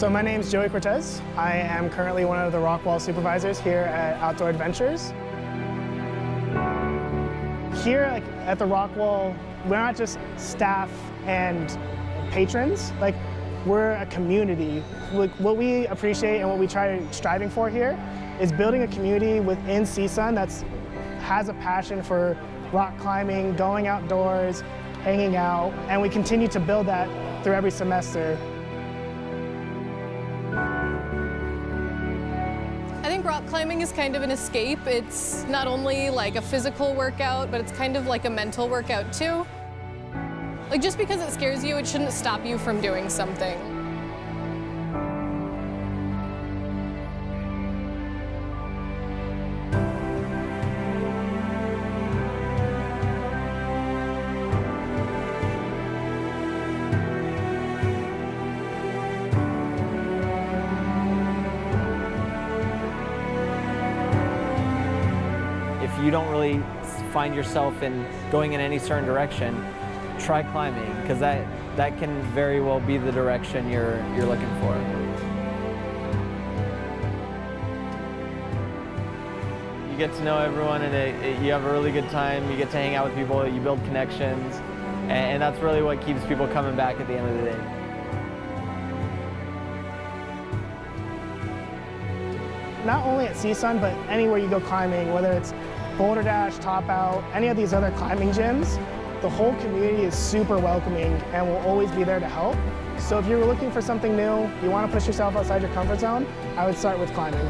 So my name is Joey Cortez. I am currently one of the Rockwall supervisors here at Outdoor Adventures. Here like, at the Rockwall, we're not just staff and patrons. Like we're a community. What we appreciate and what we try striving for here is building a community within CSUN that has a passion for rock climbing, going outdoors, hanging out, and we continue to build that through every semester. Rock climbing is kind of an escape. It's not only like a physical workout, but it's kind of like a mental workout too. Like just because it scares you, it shouldn't stop you from doing something. You don't really find yourself in going in any certain direction, try climbing because that that can very well be the direction you're you're looking for. You get to know everyone and it, it, you have a really good time. You get to hang out with people. You build connections, and, and that's really what keeps people coming back at the end of the day. Not only at CSUN, but anywhere you go climbing, whether it's Boulder Dash, Top Out, any of these other climbing gyms, the whole community is super welcoming and will always be there to help. So if you're looking for something new, you want to push yourself outside your comfort zone, I would start with climbing.